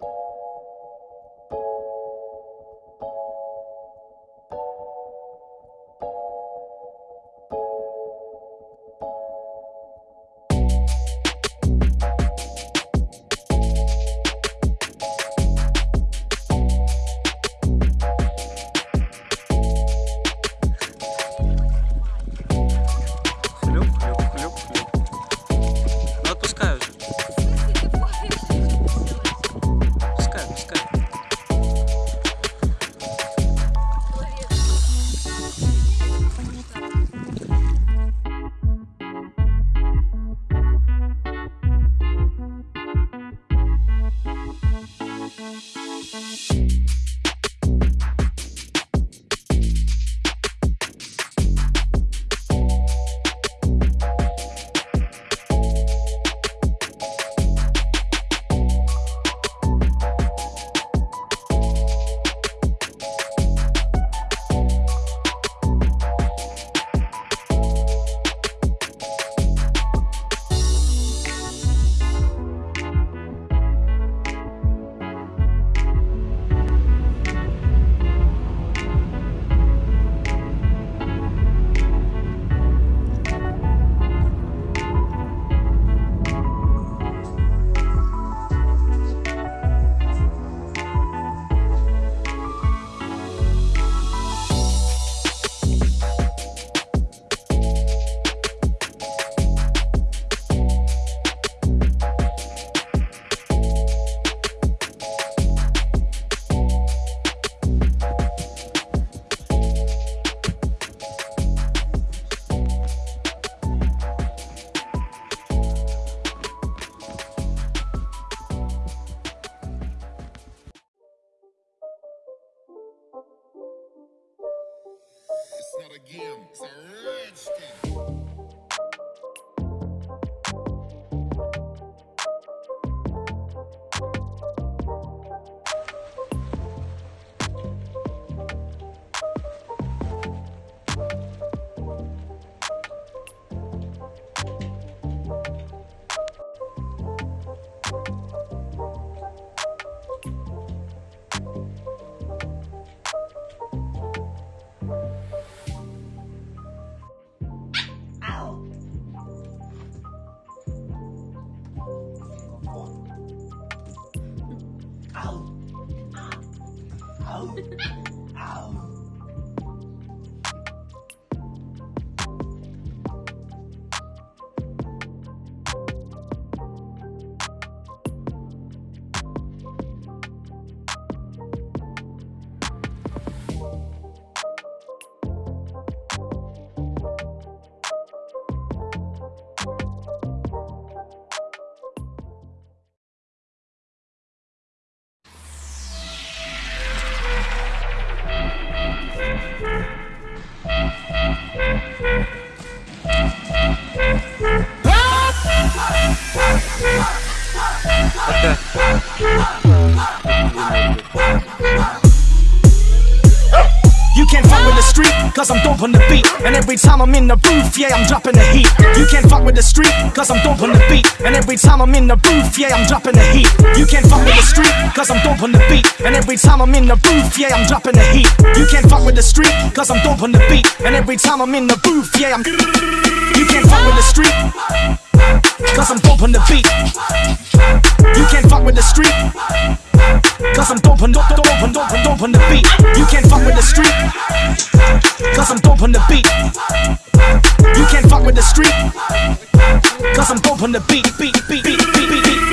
you It's not a game, it's a rich thing. You can't fuck the street, cause I'm on the beat. And every time I'm in the booth, yeah, I'm dropping the heat. You can't fuck with the street, cause I'm on the beat. And every time I'm in the booth, yeah, I'm dropping the heat. You can't fuck with the street, cause I'm on the beat. And every time I'm in the booth, yeah, I'm dropping the heat. You can't fuck with the street, cause I'm on the beat. And every time I'm in the booth, yeah, I'm. You can't fuck with the street, cause I'm on the beat. You can't fuck with the street. Dope on the beat. You can't fuck with the street. Cause I'm dope on the beat. You can't fuck with the street. Cause I'm dope on the beat, beat, beat, beat, beat, beat, beat.